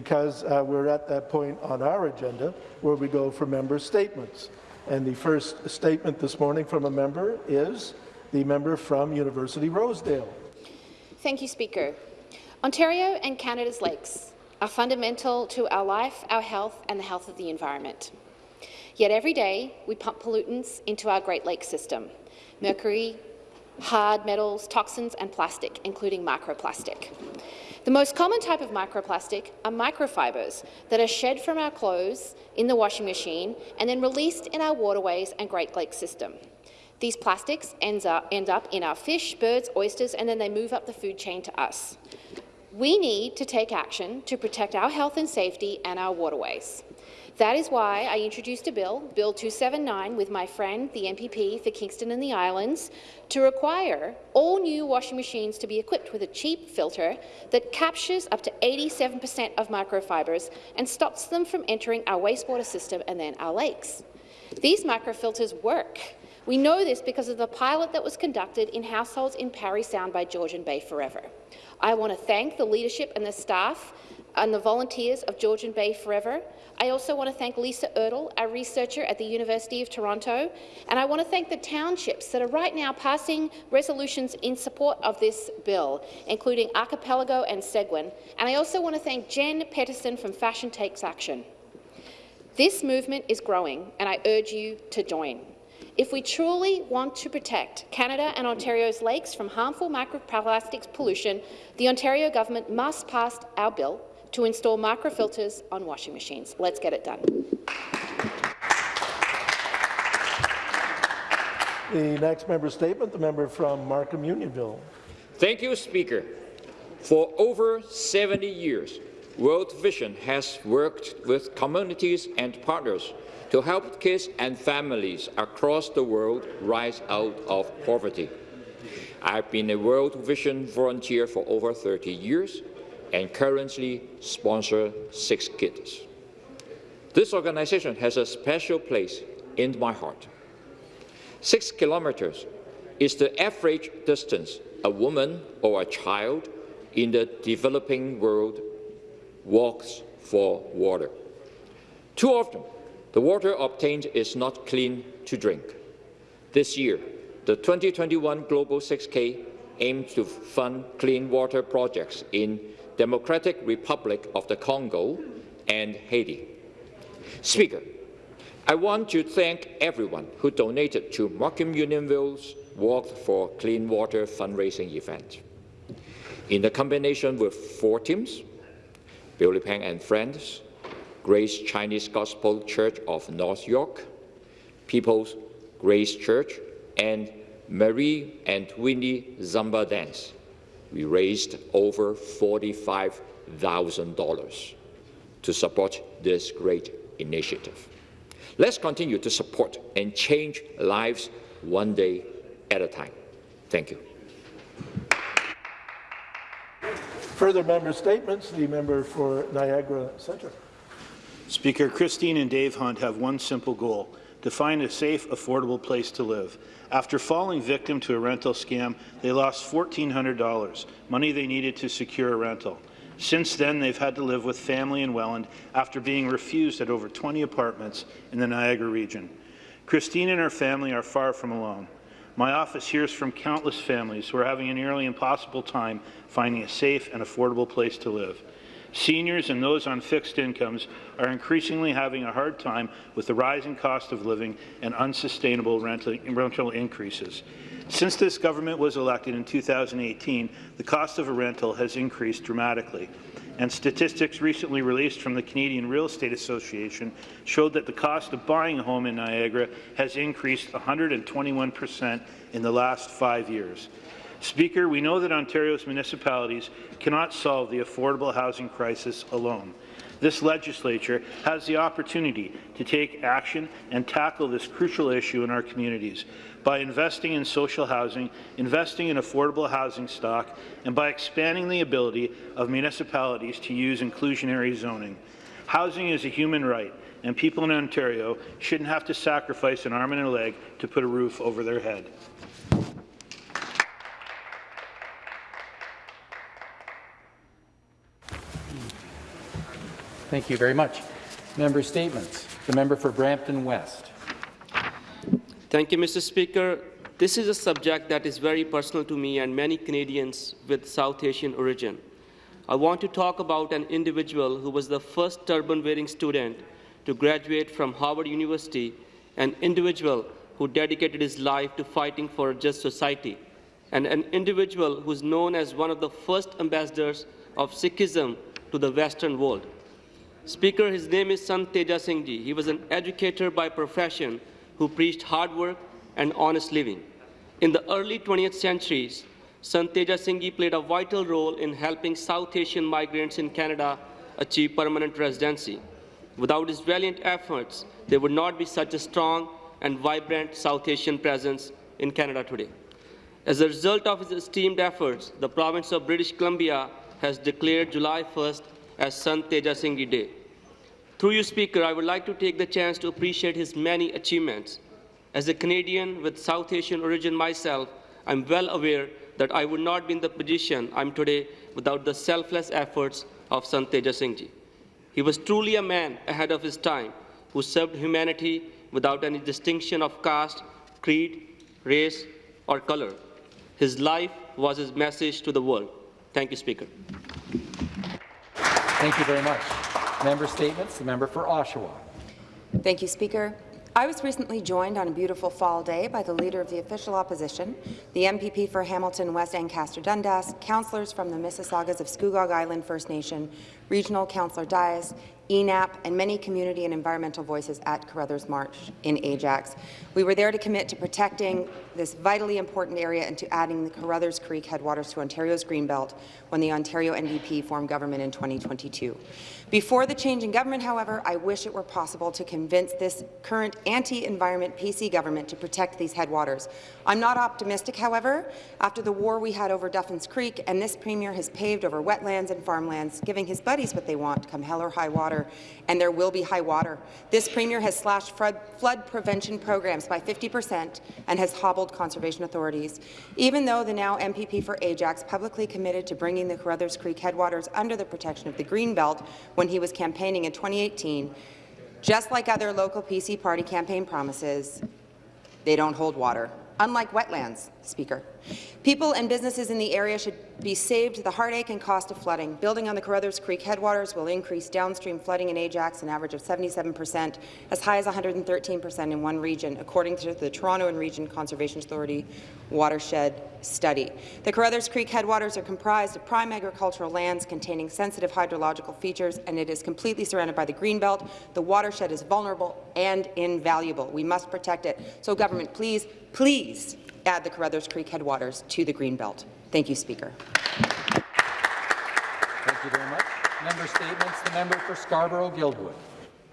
because uh, we're at that point on our agenda where we go for member statements. And the first statement this morning from a member is the member from University Rosedale. Thank you, Speaker. Ontario and Canada's lakes are fundamental to our life, our health and the health of the environment. Yet every day we pump pollutants into our Great Lakes system, mercury, hard metals, toxins and plastic, including microplastic. The most common type of microplastic are microfibres that are shed from our clothes in the washing machine and then released in our waterways and Great Lakes system. These plastics up, end up in our fish, birds, oysters, and then they move up the food chain to us. We need to take action to protect our health and safety and our waterways. That is why I introduced a bill, Bill 279, with my friend, the MPP for Kingston and the Islands, to require all new washing machines to be equipped with a cheap filter that captures up to 87 per cent of microfibres and stops them from entering our wastewater system and then our lakes. These microfilters work. We know this because of the pilot that was conducted in households in Parry Sound by Georgian Bay Forever. I want to thank the leadership and the staff and the volunteers of Georgian Bay Forever. I also want to thank Lisa Erdle, our researcher at the University of Toronto, and I want to thank the townships that are right now passing resolutions in support of this bill, including Archipelago and Seguin. And I also want to thank Jen Peterson from Fashion Takes Action. This movement is growing, and I urge you to join. If we truly want to protect Canada and Ontario's lakes from harmful microplastics pollution, the Ontario government must pass our bill to install microfilters on washing machines. Let's get it done. The next member statement, the member from Markham Unionville. Thank you, Speaker. For over 70 years, World Vision has worked with communities and partners to help kids and families across the world rise out of poverty. I've been a World Vision volunteer for over 30 years and currently sponsor six kids. This organization has a special place in my heart. Six kilometers is the average distance a woman or a child in the developing world walks for water. Too often, the water obtained is not clean to drink. This year, the 2021 Global 6K aims to fund clean water projects in Democratic Republic of the Congo and Haiti. Speaker, I want to thank everyone who donated to Markham Unionville's Walk for Clean Water fundraising event. In the combination with four teams, Billy Pang and Friends, Grace Chinese Gospel Church of North York, People's Grace Church, and Marie and Winnie Zamba Dance. We raised over $45,000 to support this great initiative. Let's continue to support and change lives one day at a time. Thank you. Further member statements, the member for Niagara Centre. Speaker, Christine and Dave Hunt have one simple goal, to find a safe, affordable place to live. After falling victim to a rental scam, they lost $1,400, money they needed to secure a rental. Since then, they've had to live with family in Welland after being refused at over 20 apartments in the Niagara region. Christine and her family are far from alone. My office hears from countless families who are having a nearly impossible time finding a safe and affordable place to live. Seniors and those on fixed incomes are increasingly having a hard time with the rising cost of living and unsustainable rental increases. Since this government was elected in 2018, the cost of a rental has increased dramatically. And statistics recently released from the Canadian Real Estate Association showed that the cost of buying a home in Niagara has increased 121 per cent in the last five years. Speaker, we know that Ontario's municipalities cannot solve the affordable housing crisis alone. This legislature has the opportunity to take action and tackle this crucial issue in our communities by investing in social housing, investing in affordable housing stock, and by expanding the ability of municipalities to use inclusionary zoning. Housing is a human right, and people in Ontario shouldn't have to sacrifice an arm and a leg to put a roof over their head. Thank you very much. Member statements. The member for Brampton West. Thank you, Mr. Speaker. This is a subject that is very personal to me and many Canadians with South Asian origin. I want to talk about an individual who was the first turban-wearing student to graduate from Harvard University, an individual who dedicated his life to fighting for a just society, and an individual who is known as one of the first ambassadors of Sikhism to the Western world. Speaker, his name is Sant Teja. He was an educator by profession who preached hard work and honest living. In the early 20th centuries, Sant Teja played a vital role in helping South Asian migrants in Canada achieve permanent residency. Without his valiant efforts, there would not be such a strong and vibrant South Asian presence in Canada today. As a result of his esteemed efforts, the province of British Columbia has declared July 1st as Sant Teja Day. Through you, Speaker, I would like to take the chance to appreciate his many achievements. As a Canadian with South Asian origin myself, I'm well aware that I would not be in the position I'm today without the selfless efforts of Sant Teja Singh Ji. He was truly a man ahead of his time who served humanity without any distinction of caste, creed, race, or color. His life was his message to the world. Thank you, Speaker. Thank you very much. Member statements. The member for Oshawa. Thank you, Speaker. I was recently joined on a beautiful fall day by the Leader of the Official Opposition, the MPP for Hamilton West Ancaster Dundas, councillors from the Mississaugas of Scugog Island First Nation, Regional Councillor Dias, ENAP, and many community and environmental voices at Carruthers Marsh in Ajax. We were there to commit to protecting this vitally important area and to adding the Carruthers Creek headwaters to Ontario's Greenbelt when the Ontario NDP formed government in 2022. Before the change in government, however, I wish it were possible to convince this current anti-environment PC government to protect these headwaters. I'm not optimistic, however, after the war we had over Duffins Creek, and this Premier has paved over wetlands and farmlands, giving his buddies what they want, come hell or high water, and there will be high water. This Premier has slashed flood, prevention programs by 50 per cent and has hobbled conservation authorities. Even though the now MPP for Ajax publicly committed to bringing the Carruthers Creek headwaters under the protection of the Greenbelt when he was campaigning in 2018, just like other local PC party campaign promises, they don't hold water, unlike wetlands, Speaker. People and businesses in the area should be saved the heartache and cost of flooding. Building on the Carruthers Creek headwaters will increase downstream flooding in Ajax an average of 77 per cent, as high as 113 per cent in one region, according to the Toronto and Region Conservation Authority watershed study. The Carruthers Creek headwaters are comprised of prime agricultural lands containing sensitive hydrological features, and it is completely surrounded by the Greenbelt. The watershed is vulnerable and invaluable. We must protect it. So, government, please, please add the Carruthers Creek headwaters to the Greenbelt. Thank you, Speaker. Thank you very much. Member statements. The member for Scarborough-Guildwood.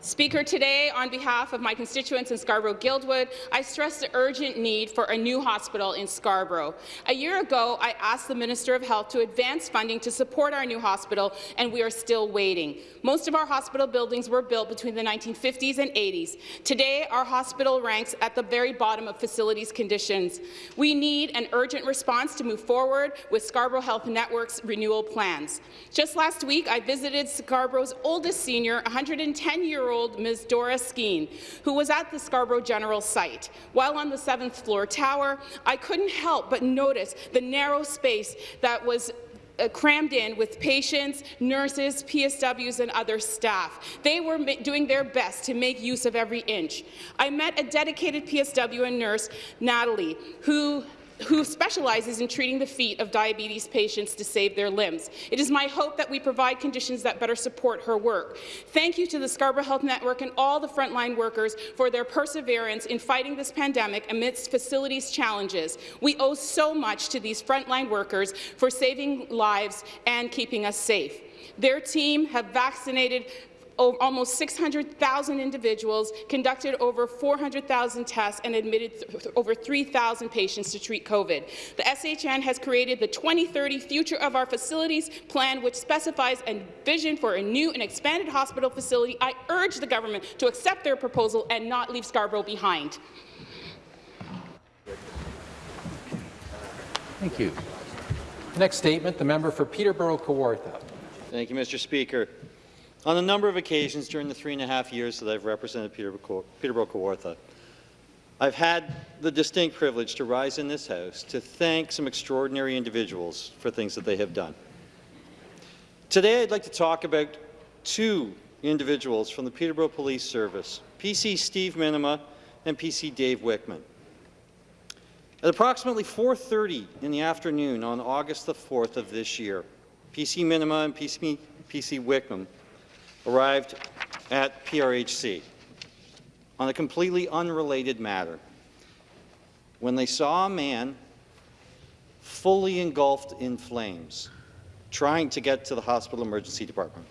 Speaker, today, on behalf of my constituents in Scarborough-Guildwood, I stress the urgent need for a new hospital in Scarborough. A year ago, I asked the Minister of Health to advance funding to support our new hospital, and we are still waiting. Most of our hospital buildings were built between the 1950s and 80s. Today, our hospital ranks at the very bottom of facilities conditions. We need an urgent response to move forward with Scarborough Health Network's renewal plans. Just last week, I visited Scarborough's oldest senior, 110-year-old Ms. Dora Skeen, who was at the Scarborough General site. While on the seventh floor tower, I couldn't help but notice the narrow space that was uh, crammed in with patients, nurses, PSWs, and other staff. They were doing their best to make use of every inch. I met a dedicated PSW and nurse, Natalie, who who specializes in treating the feet of diabetes patients to save their limbs. It is my hope that we provide conditions that better support her work. Thank you to the Scarborough Health Network and all the frontline workers for their perseverance in fighting this pandemic amidst facilities challenges. We owe so much to these frontline workers for saving lives and keeping us safe. Their team have vaccinated almost 600,000 individuals, conducted over 400,000 tests, and admitted th over 3,000 patients to treat COVID. The SHN has created the 2030 Future of Our Facilities Plan, which specifies a vision for a new and expanded hospital facility. I urge the government to accept their proposal and not leave Scarborough behind. Thank you. Next statement, the member for Peterborough-Kawartha. Thank you, Mr. Speaker. On a number of occasions during the three and a half years that I've represented Peterborough, Kawartha, I've had the distinct privilege to rise in this House to thank some extraordinary individuals for things that they have done. Today, I'd like to talk about two individuals from the Peterborough Police Service, PC Steve Minima and PC Dave Wickman. At approximately 4.30 in the afternoon on August the 4th of this year, PC Minima and PC, PC Wickman arrived at PRHC on a completely unrelated matter when they saw a man fully engulfed in flames trying to get to the hospital emergency department.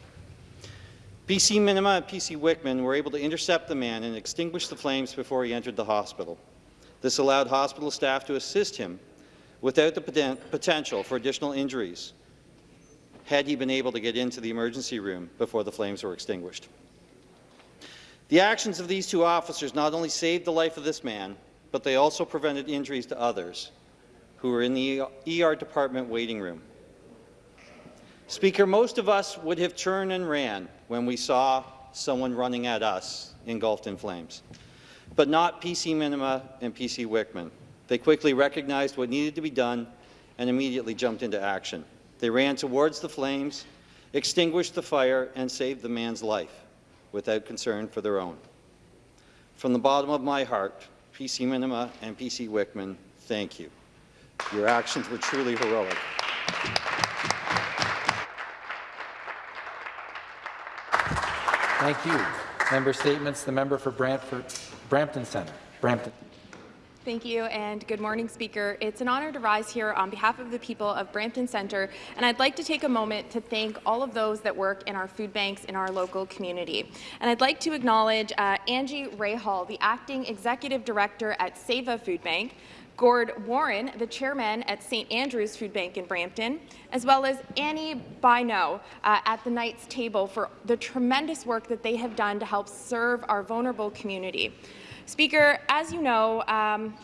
PC Minima and PC Wickman were able to intercept the man and extinguish the flames before he entered the hospital. This allowed hospital staff to assist him without the poten potential for additional injuries had he been able to get into the emergency room before the flames were extinguished. The actions of these two officers not only saved the life of this man, but they also prevented injuries to others who were in the ER department waiting room. Speaker, most of us would have turned and ran when we saw someone running at us engulfed in flames, but not PC Minima and PC Wickman. They quickly recognized what needed to be done and immediately jumped into action. They ran towards the flames, extinguished the fire, and saved the man's life without concern for their own. From the bottom of my heart, PC Minima and PC Wickman, thank you. Your actions were truly heroic. Thank you. Member statements. The member for Brantford, Brampton Centre. Brampton. Thank you, and good morning, Speaker. It's an honour to rise here on behalf of the people of Brampton Centre, and I'd like to take a moment to thank all of those that work in our food banks in our local community. And I'd like to acknowledge uh, Angie Rahal, the Acting Executive Director at Seva Food Bank, Gord Warren, the chairman at St. Andrew's Food Bank in Brampton, as well as Annie Bino uh, at the Knights table for the tremendous work that they have done to help serve our vulnerable community. Speaker, as you know, um,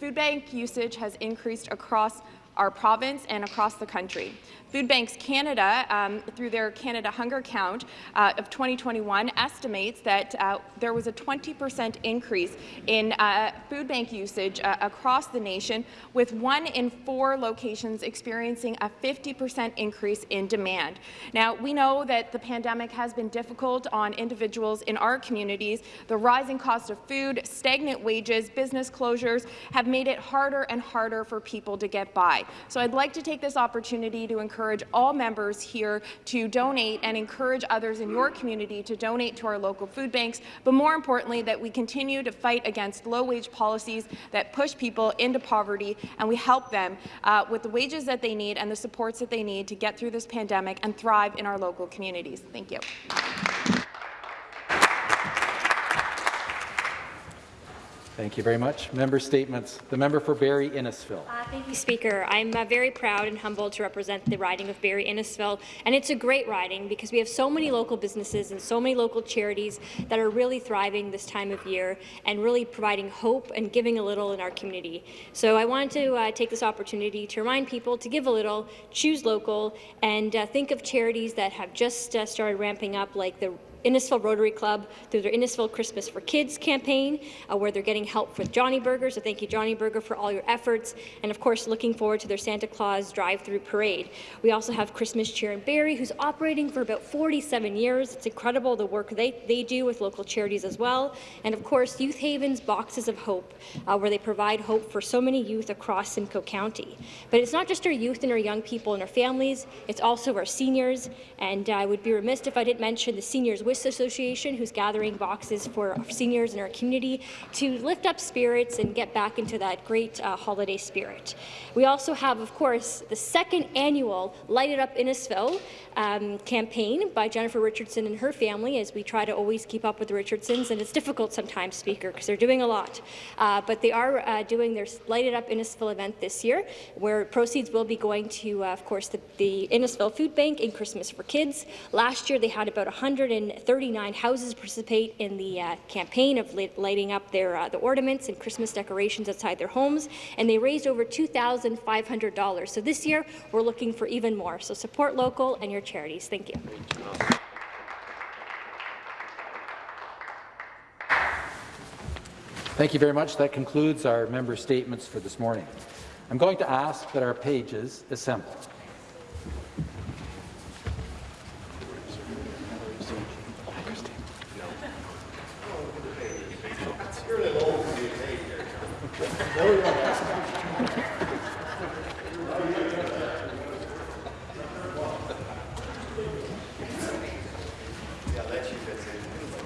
food bank usage has increased across our province and across the country. Food Banks Canada, um, through their Canada Hunger Count uh, of 2021, estimates that uh, there was a 20% increase in uh, food bank usage uh, across the nation, with one in four locations experiencing a 50% increase in demand. Now, we know that the pandemic has been difficult on individuals in our communities. The rising cost of food, stagnant wages, business closures have made it harder and harder for people to get by. So I'd like to take this opportunity to encourage encourage all members here to donate and encourage others in your community to donate to our local food banks, but more importantly, that we continue to fight against low-wage policies that push people into poverty, and we help them uh, with the wages that they need and the supports that they need to get through this pandemic and thrive in our local communities. Thank you. Thank you very much. Member statements. The member for Barrie Innisfil. Uh, thank you, Speaker. I'm uh, very proud and humbled to represent the riding of Barrie Innisfil, and it's a great riding because we have so many local businesses and so many local charities that are really thriving this time of year and really providing hope and giving a little in our community. So I wanted to uh, take this opportunity to remind people to give a little, choose local, and uh, think of charities that have just uh, started ramping up, like the Innisfil Rotary Club through their Innisfil Christmas for Kids campaign, uh, where they're getting help with Johnny Burger. So thank you, Johnny Burger, for all your efforts. And of course, looking forward to their Santa Claus drive-through parade. We also have Christmas Cheer in Barrie, who's operating for about 47 years. It's incredible the work they, they do with local charities as well. And of course, Youth Haven's Boxes of Hope, uh, where they provide hope for so many youth across Simcoe County. But it's not just our youth and our young people and our families, it's also our seniors. And I would be remiss if I didn't mention the Seniors Association, who's gathering boxes for seniors in our community to lift up spirits and get back into that great uh, holiday spirit. We also have, of course, the second annual Light It Up Innisfil um, campaign by Jennifer Richardson and her family as we try to always keep up with the Richardsons, and it's difficult sometimes, Speaker, because they're doing a lot. Uh, but they are uh, doing their Light It Up Innisfil event this year, where proceeds will be going to, uh, of course, the, the Innisfil Food Bank and Christmas for Kids. Last year, they had about 39 houses participate in the uh, campaign of lighting up their uh, the ornaments and Christmas decorations outside their homes, and they raised over $2,500. So this year, we're looking for even more. So support local and your charities. Thank you. Thank you very much. That concludes our member statements for this morning. I'm going to ask that our pages assemble.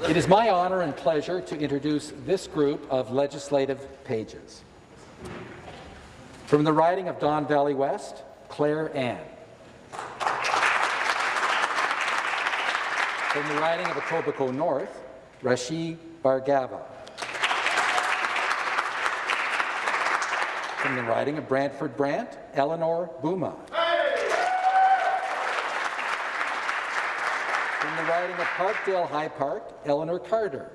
It is my honour and pleasure to introduce this group of legislative pages. From the riding of Don Valley West, Claire Ann. From the riding of Etobicoke North, Rashid Bargava. From the riding of Brantford Brant, Eleanor Buma. From the riding of Parkdale High Park, Eleanor Carter.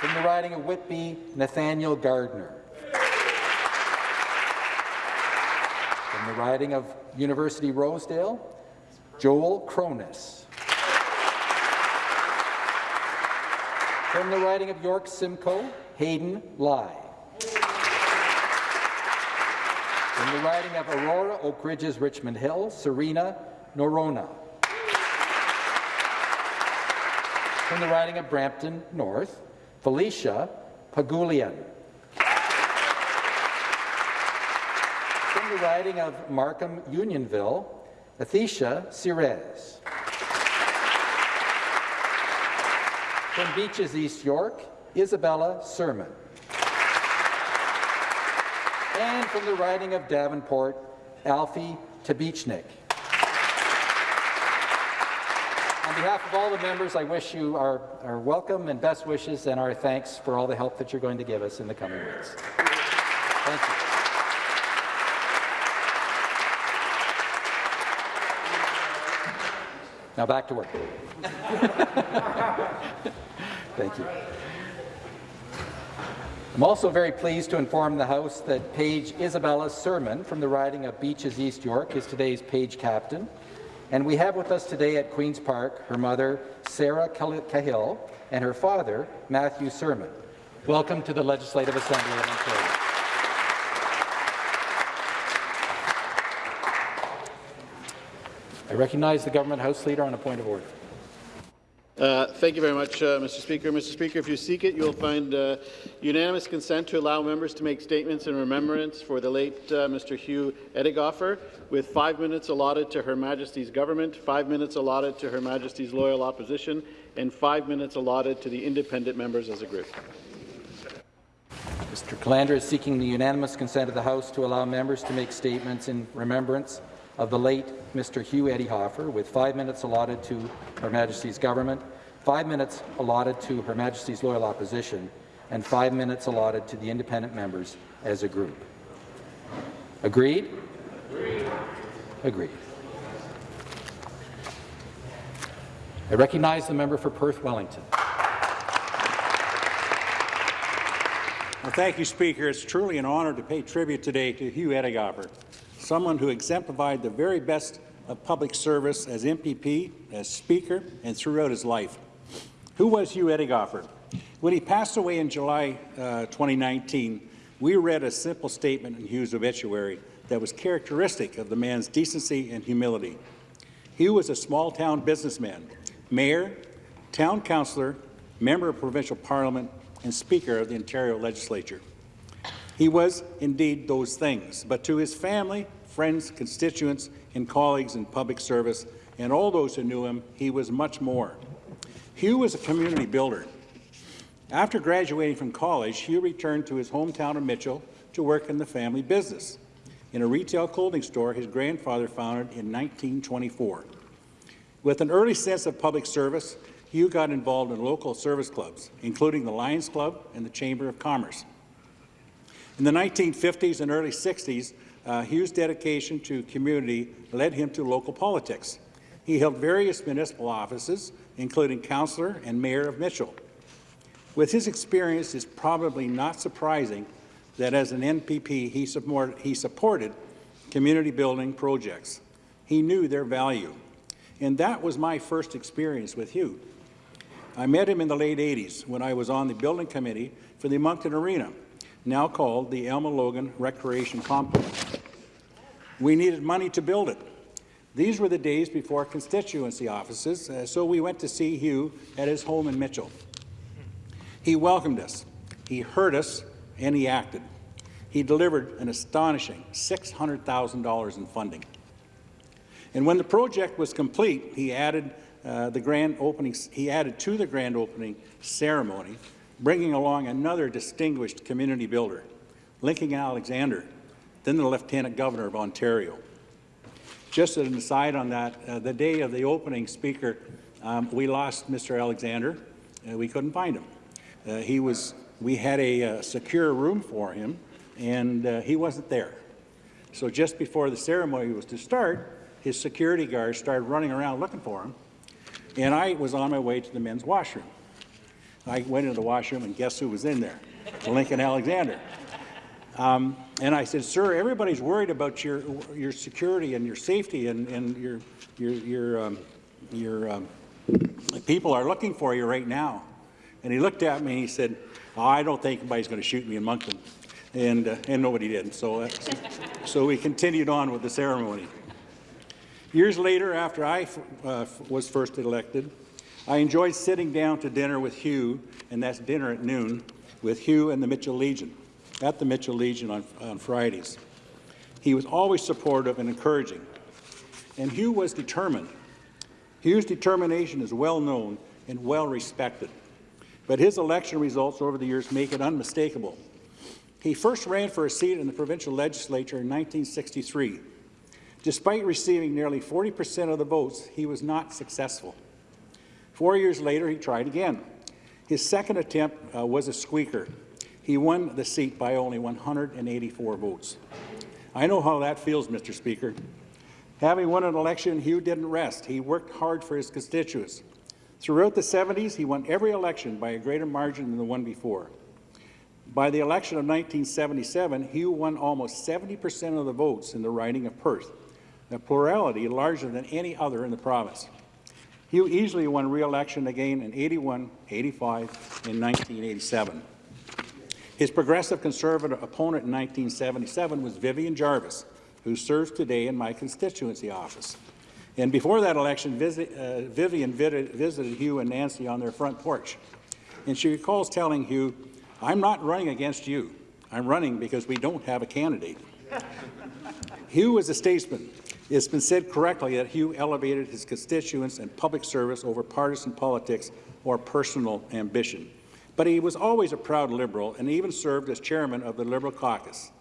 From the riding of Whitby, Nathaniel Gardner. From the riding of University Rosedale, Joel Cronus. From the riding of York Simcoe, Hayden Lai. From the riding of Aurora, Oak Ridges, Richmond Hill, Serena Norona. From the riding of Brampton North, Felicia Pagulian. From the riding of Markham Unionville, Athesha Sirez. From Beaches, East York, Isabella Sermon. And from the riding of Davenport, Alfie Tabichnik. On behalf of all the members, I wish you our, our welcome and best wishes and our thanks for all the help that you're going to give us in the coming weeks. Thank you. Now back to work. Thank you. I'm also very pleased to inform the House that Page Isabella Sermon from the riding of Beaches East York is today's page captain. And we have with us today at Queen's Park her mother, Sarah Cahill, and her father, Matthew Sermon. Welcome to the Legislative Assembly of Ontario. I recognize the Government House Leader on a point of order. Uh, thank you very much, uh, Mr. Speaker. Mr. Speaker, if you seek it, you will find uh, unanimous consent to allow members to make statements in remembrance for the late uh, Mr. Hugh Edighoffer, with five minutes allotted to Her Majesty's government, five minutes allotted to Her Majesty's loyal opposition, and five minutes allotted to the independent members as a group. Mr. Calandra is seeking the unanimous consent of the House to allow members to make statements in remembrance of the late Mr. Hugh Edighoffer, with five minutes allotted to Her Majesty's government, five minutes allotted to Her Majesty's loyal opposition, and five minutes allotted to the independent members as a group. Agreed? Agreed. Agreed. I recognize the member for Perth Wellington. Well, thank you, Speaker. It's truly an honour to pay tribute today to Hugh Edighoffer someone who exemplified the very best of public service as MPP, as Speaker, and throughout his life. Who was Hugh Edighoffer? When he passed away in July uh, 2019, we read a simple statement in Hugh's obituary that was characteristic of the man's decency and humility. Hugh was a small-town businessman, mayor, town councillor, member of provincial parliament, and Speaker of the Ontario Legislature. He was indeed those things, but to his family, friends, constituents, and colleagues in public service, and all those who knew him, he was much more. Hugh was a community builder. After graduating from college, Hugh returned to his hometown of Mitchell to work in the family business, in a retail clothing store his grandfather founded in 1924. With an early sense of public service, Hugh got involved in local service clubs, including the Lions Club and the Chamber of Commerce. In the 1950s and early 60s, uh, Hugh's dedication to community led him to local politics. He held various municipal offices, including councillor and mayor of Mitchell. With his experience, it's probably not surprising that as an MPP, he, support, he supported community building projects. He knew their value. And that was my first experience with Hugh. I met him in the late 80s when I was on the building committee for the Monkton Arena, now called the Elma Logan Recreation Complex. We needed money to build it. These were the days before constituency offices, uh, so we went to see Hugh at his home in Mitchell. He welcomed us, he heard us, and he acted. He delivered an astonishing $600,000 in funding. And when the project was complete, he added uh, the grand opening. He added to the grand opening ceremony, bringing along another distinguished community builder, Lincoln Alexander, then the Lieutenant Governor of Ontario. Just as an aside on that, uh, the day of the opening speaker, um, we lost Mr. Alexander. Uh, we couldn't find him. Uh, he was. We had a uh, secure room for him, and uh, he wasn't there. So just before the ceremony was to start, his security guards started running around looking for him, and I was on my way to the men's washroom. I went into the washroom, and guess who was in there? Lincoln Alexander. Um, and I said, "Sir, everybody's worried about your your security and your safety, and, and your your your um, your um, people are looking for you right now." And he looked at me and he said, oh, "I don't think anybody's going to shoot me in Monkton," and uh, and nobody did. So uh, so we continued on with the ceremony. Years later, after I uh, was first elected, I enjoyed sitting down to dinner with Hugh, and that's dinner at noon, with Hugh and the Mitchell Legion, at the Mitchell Legion on, on Fridays. He was always supportive and encouraging, and Hugh was determined. Hugh's determination is well known and well respected, but his election results over the years make it unmistakable. He first ran for a seat in the provincial legislature in 1963 Despite receiving nearly 40 percent of the votes, he was not successful. Four years later, he tried again. His second attempt uh, was a squeaker. He won the seat by only 184 votes. I know how that feels, Mr. Speaker. Having won an election, Hugh didn't rest. He worked hard for his constituents. Throughout the 70s, he won every election by a greater margin than the one before. By the election of 1977, Hugh won almost 70 percent of the votes in the riding of Perth, a plurality larger than any other in the province. Hugh easily won re-election again in 81, 85, and 1987. His progressive conservative opponent in 1977 was Vivian Jarvis, who serves today in my constituency office. And before that election, visit, uh, Vivian visited Hugh and Nancy on their front porch. And she recalls telling Hugh, I'm not running against you. I'm running because we don't have a candidate. Hugh was a statesman it's been said correctly that Hugh elevated his constituents and public service over partisan politics or personal ambition. But he was always a proud Liberal and even served as chairman of the Liberal caucus.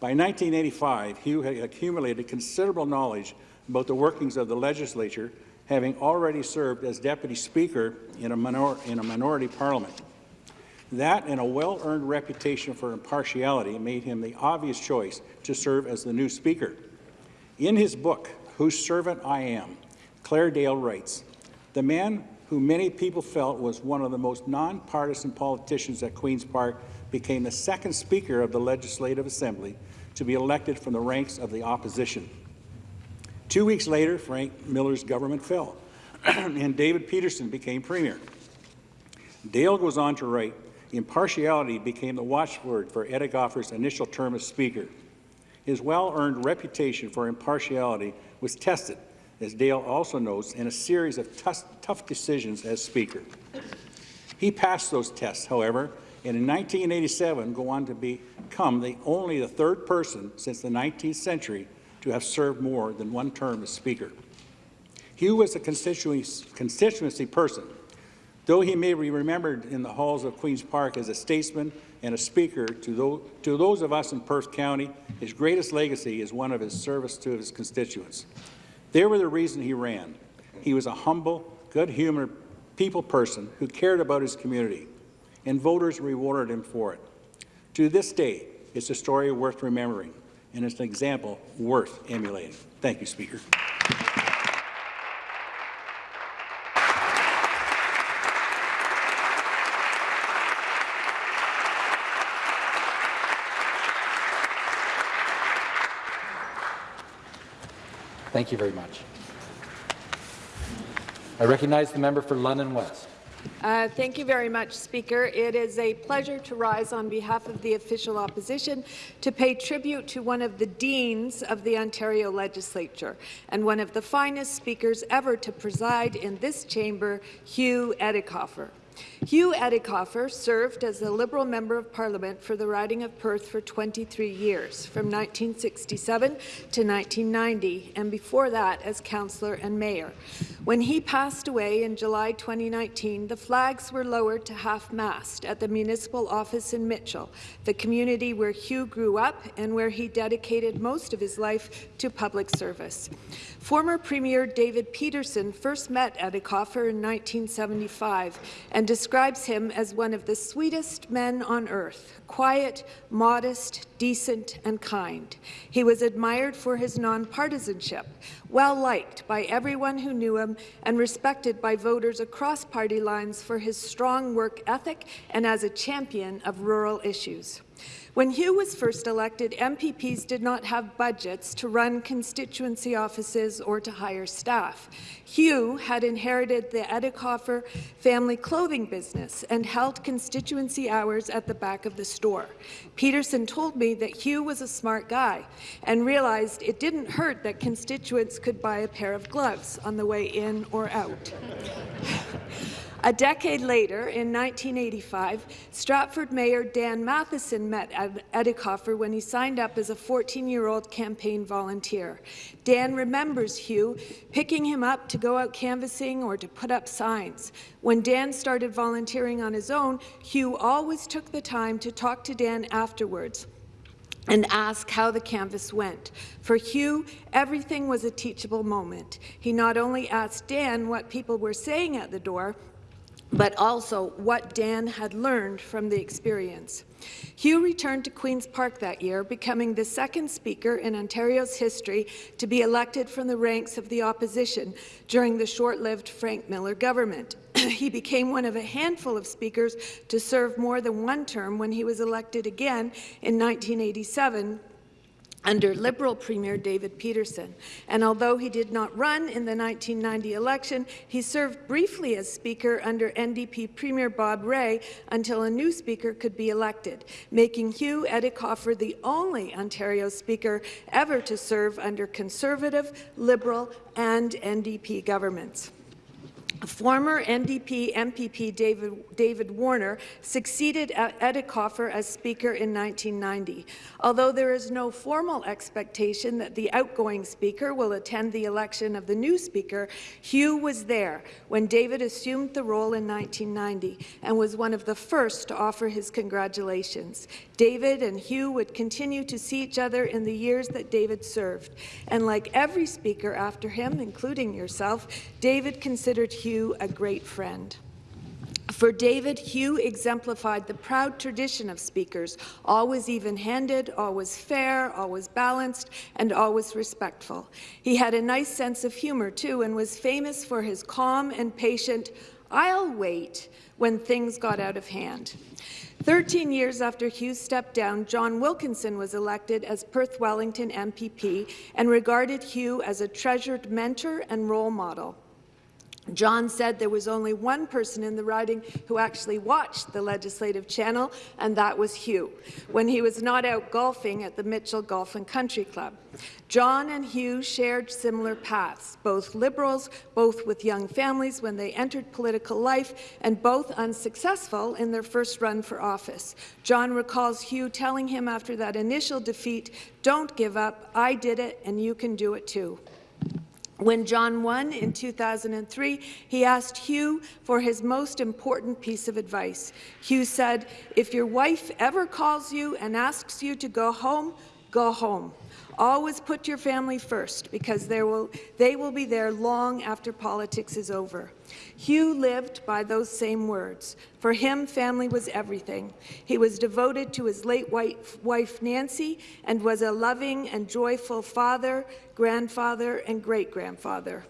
By 1985, Hugh had accumulated considerable knowledge about the workings of the legislature, having already served as deputy speaker in a, minor in a minority parliament. That and a well-earned reputation for impartiality made him the obvious choice to serve as the new speaker. In his book, Whose Servant I Am, Claire Dale writes, the man who many people felt was one of the most nonpartisan politicians at Queen's Park became the second Speaker of the Legislative Assembly to be elected from the ranks of the opposition. Two weeks later, Frank Miller's government fell, and David Peterson became Premier. Dale goes on to write, impartiality became the watchword for Edighoffer's initial term as Speaker. His well-earned reputation for impartiality was tested, as Dale also notes, in a series of tough decisions as Speaker. He passed those tests, however, and in 1987 go on to become the only the third person since the 19th century to have served more than one term as Speaker. Hugh was a constituency person. Though he may be remembered in the halls of Queen's Park as a statesman and a speaker to those, to those of us in Perth County, his greatest legacy is one of his service to his constituents. They were the reason he ran. He was a humble, good-humored people person who cared about his community, and voters rewarded him for it. To this day, it's a story worth remembering, and it's an example worth emulating. Thank you, Speaker. Thank you very much. I recognize the member for London West. Uh, thank you very much, Speaker. It is a pleasure to rise on behalf of the official opposition to pay tribute to one of the deans of the Ontario Legislature and one of the finest speakers ever to preside in this chamber, Hugh Edighoffer. Hugh Edighoffer served as a Liberal Member of Parliament for the riding of Perth for 23 years, from 1967 to 1990, and before that as councillor and mayor. When he passed away in July 2019, the flags were lowered to half-mast at the municipal office in Mitchell, the community where Hugh grew up and where he dedicated most of his life to public service. Former Premier David Peterson first met Edighoffer in 1975 and describes him as one of the sweetest men on earth, quiet, modest, decent and kind. He was admired for his nonpartisanship, well-liked by everyone who knew him and respected by voters across party lines for his strong work ethic and as a champion of rural issues. When Hugh was first elected, MPPs did not have budgets to run constituency offices or to hire staff. Hugh had inherited the Edighoffer family clothing business and held constituency hours at the back of the store. Peterson told me that Hugh was a smart guy and realized it didn't hurt that constituents could buy a pair of gloves on the way in or out. A decade later, in 1985, Stratford Mayor Dan Matheson met Edighoffer when he signed up as a 14-year-old campaign volunteer. Dan remembers Hugh picking him up to go out canvassing or to put up signs. When Dan started volunteering on his own, Hugh always took the time to talk to Dan afterwards and ask how the canvas went. For Hugh, everything was a teachable moment. He not only asked Dan what people were saying at the door, but also what Dan had learned from the experience. Hugh returned to Queen's Park that year, becoming the second Speaker in Ontario's history to be elected from the ranks of the opposition during the short-lived Frank Miller government. he became one of a handful of speakers to serve more than one term when he was elected again in 1987 under Liberal Premier David Peterson. And although he did not run in the 1990 election, he served briefly as Speaker under NDP Premier Bob Rae until a new Speaker could be elected, making Hugh Edighoffer the only Ontario Speaker ever to serve under Conservative, Liberal and NDP governments. Former NDP MPP David, David Warner succeeded Edighoffer as Speaker in 1990. Although there is no formal expectation that the outgoing Speaker will attend the election of the new Speaker, Hugh was there when David assumed the role in 1990 and was one of the first to offer his congratulations. David and Hugh would continue to see each other in the years that David served. And like every Speaker after him, including yourself, David considered Hugh Hugh a great friend. For David, Hugh exemplified the proud tradition of speakers, always even-handed, always fair, always balanced, and always respectful. He had a nice sense of humour, too, and was famous for his calm and patient, I'll wait, when things got out of hand. Thirteen years after Hugh stepped down, John Wilkinson was elected as Perth Wellington MPP and regarded Hugh as a treasured mentor and role model. John said there was only one person in the riding who actually watched the legislative channel, and that was Hugh, when he was not out golfing at the Mitchell Golf and Country Club. John and Hugh shared similar paths, both Liberals, both with young families when they entered political life, and both unsuccessful in their first run for office. John recalls Hugh telling him after that initial defeat, don't give up, I did it, and you can do it too. When John won in 2003, he asked Hugh for his most important piece of advice. Hugh said, if your wife ever calls you and asks you to go home, go home. Always put your family first, because will, they will be there long after politics is over. Hugh lived by those same words. For him, family was everything. He was devoted to his late wife, Nancy, and was a loving and joyful father, grandfather, and great-grandfather.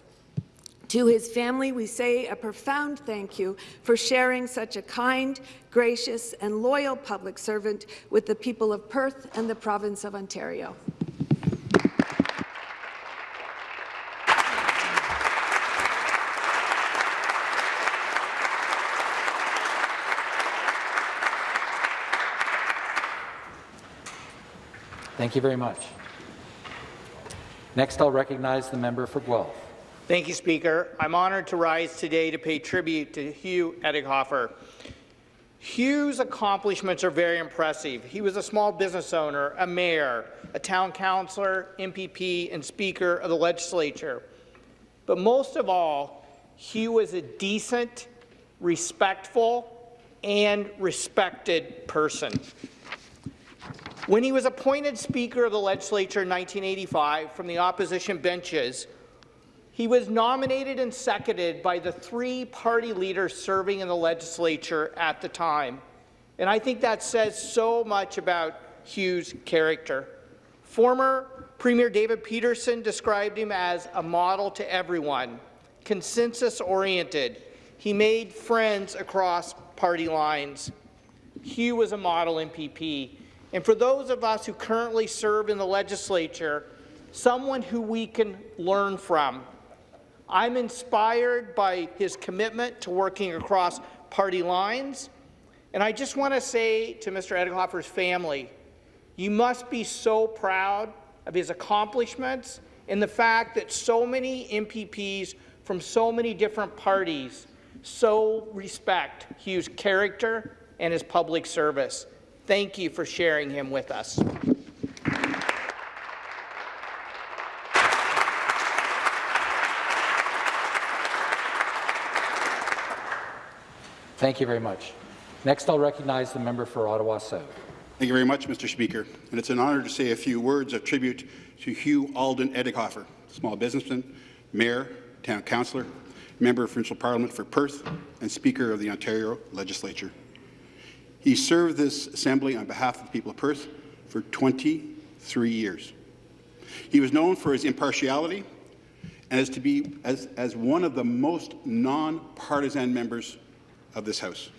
To his family, we say a profound thank you for sharing such a kind, gracious, and loyal public servant with the people of Perth and the province of Ontario. Thank you very much. Next, I'll recognize the member for Guelph. Thank you, Speaker. I'm honoured to rise today to pay tribute to Hugh Edighoffer. Hugh's accomplishments are very impressive. He was a small business owner, a mayor, a town councillor, MPP, and Speaker of the legislature. But most of all, Hugh was a decent, respectful, and respected person. When he was appointed Speaker of the Legislature in 1985 from the opposition benches, he was nominated and seconded by the three party leaders serving in the legislature at the time. And I think that says so much about Hugh's character. Former Premier David Peterson described him as a model to everyone, consensus-oriented. He made friends across party lines. Hugh was a model MPP. And for those of us who currently serve in the legislature, someone who we can learn from. I'm inspired by his commitment to working across party lines. And I just want to say to Mr. Edighoffer's family, you must be so proud of his accomplishments and the fact that so many MPPs from so many different parties so respect Hugh's character and his public service. Thank you for sharing him with us. Thank you very much. Next, I'll recognize the member for Ottawa South. Thank you very much, Mr. Speaker. And it's an honour to say a few words of tribute to Hugh Alden Edighoffer, small businessman, mayor, town councillor, member of provincial parliament for Perth, and Speaker of the Ontario Legislature. He served this assembly on behalf of the people of Perth for 23 years. He was known for his impartiality and as to be as, as one of the most non-partisan members of this House,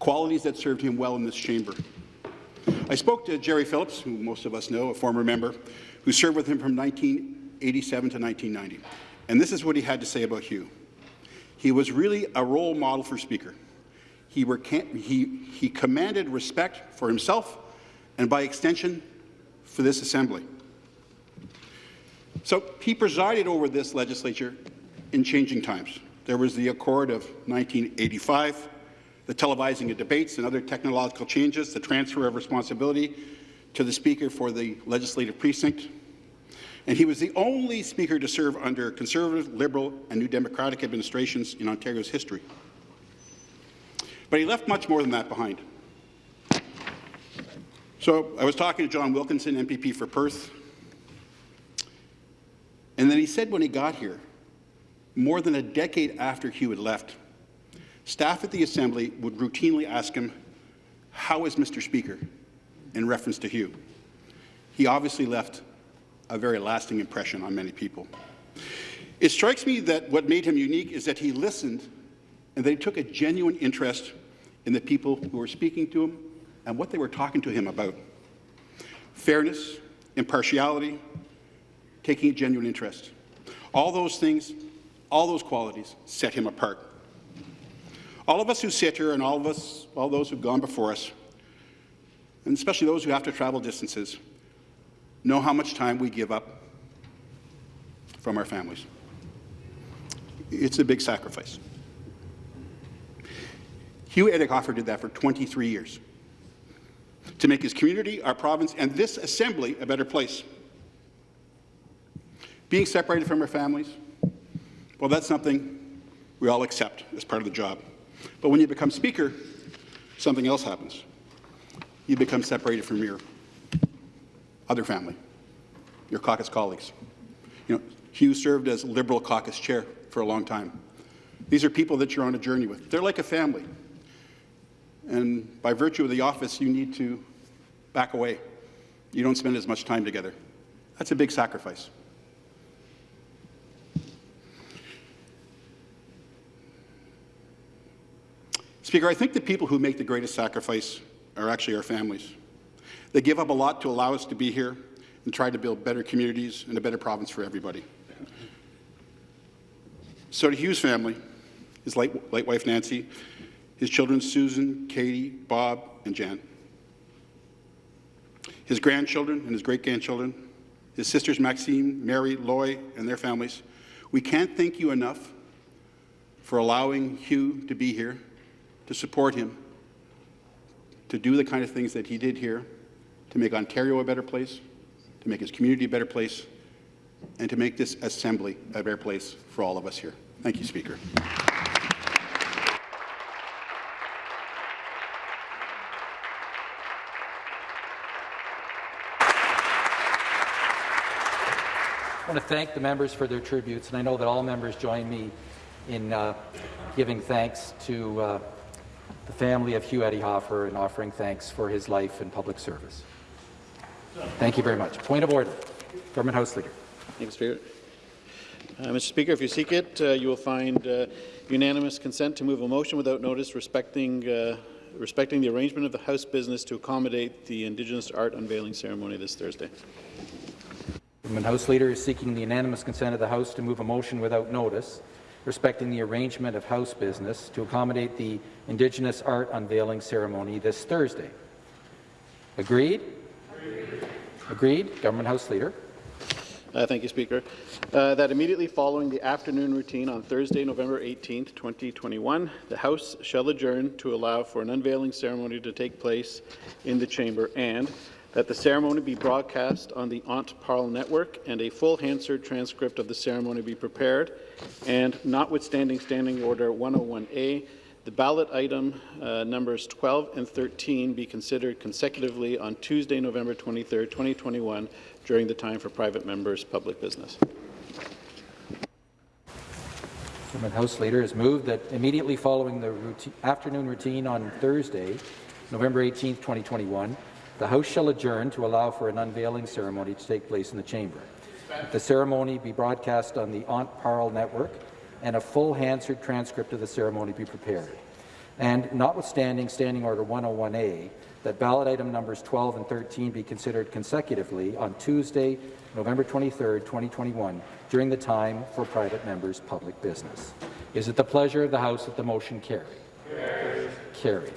qualities that served him well in this chamber. I spoke to Gerry Phillips, who most of us know, a former member, who served with him from 1987 to 1990. And this is what he had to say about Hugh. He was really a role model for Speaker. He, he, he commanded respect for himself and, by extension, for this Assembly. So he presided over this legislature in changing times. There was the Accord of 1985, the televising of debates and other technological changes, the transfer of responsibility to the Speaker for the legislative precinct. And he was the only Speaker to serve under Conservative, Liberal and New Democratic administrations in Ontario's history. But he left much more than that behind. So I was talking to John Wilkinson, MPP for Perth, and then he said when he got here more than a decade after Hugh had left, staff at the Assembly would routinely ask him, how is Mr. Speaker, in reference to Hugh. He obviously left a very lasting impression on many people. It strikes me that what made him unique is that he listened and he took a genuine interest in the people who were speaking to him and what they were talking to him about. Fairness, impartiality, taking a genuine interest. All those things all those qualities set him apart. All of us who sit here and all of us, all those who've gone before us, and especially those who have to travel distances, know how much time we give up from our families. It's a big sacrifice. Hugh Edighoffer did that for 23 years to make his community, our province, and this assembly a better place. Being separated from our families, well, that's something we all accept as part of the job. But when you become Speaker, something else happens. You become separated from your other family, your caucus colleagues. You know, Hugh served as Liberal caucus chair for a long time. These are people that you're on a journey with. They're like a family. And by virtue of the office, you need to back away. You don't spend as much time together. That's a big sacrifice. Speaker, I think the people who make the greatest sacrifice are actually our families. They give up a lot to allow us to be here and try to build better communities and a better province for everybody. So to Hugh's family, his late, late wife Nancy, his children Susan, Katie, Bob, and Jan. his grandchildren and his great-grandchildren, his sisters Maxine, Mary, Loy, and their families. We can't thank you enough for allowing Hugh to be here, to support him, to do the kind of things that he did here, to make Ontario a better place, to make his community a better place, and to make this assembly a better place for all of us here. Thank you, Speaker. Want to thank the members for their tributes, and I know that all members join me in uh, giving thanks to uh, the family of Hugh Edighoffer and offering thanks for his life and public service. Thank you very much. Point of order. Government House Leader. Thank you, Speaker. Uh, Mr. Speaker, if you seek it, uh, you will find uh, unanimous consent to move a motion without notice respecting uh, respecting the arrangement of the House business to accommodate the Indigenous art unveiling ceremony this Thursday. Government House Leader is seeking the unanimous consent of the House to move a motion without notice respecting the arrangement of House business to accommodate the Indigenous art unveiling ceremony this Thursday. Agreed? Agreed. Agreed. Government House Leader. Uh, thank you, Speaker. Uh, that immediately following the afternoon routine on Thursday, November 18, 2021, the House shall adjourn to allow for an unveiling ceremony to take place in the chamber and that the ceremony be broadcast on the Ontparl network and a full Hansard transcript of the ceremony be prepared and notwithstanding Standing Order 101A, the ballot item uh, numbers 12 and 13 be considered consecutively on Tuesday, November 23, 2021, during the time for private members' public business. Government House Leader has moved that immediately following the routine, afternoon routine on Thursday, November 18, 2021, the House shall adjourn to allow for an unveiling ceremony to take place in the chamber. The ceremony be broadcast on the Aunt Parle network and a full Hansard transcript of the ceremony be prepared. And notwithstanding Standing Order 101A, that ballot item numbers 12 and 13 be considered consecutively on Tuesday, November 23, 2021, during the time for private members' public business. Is it the pleasure of the House that the motion carry? Carried. Carried.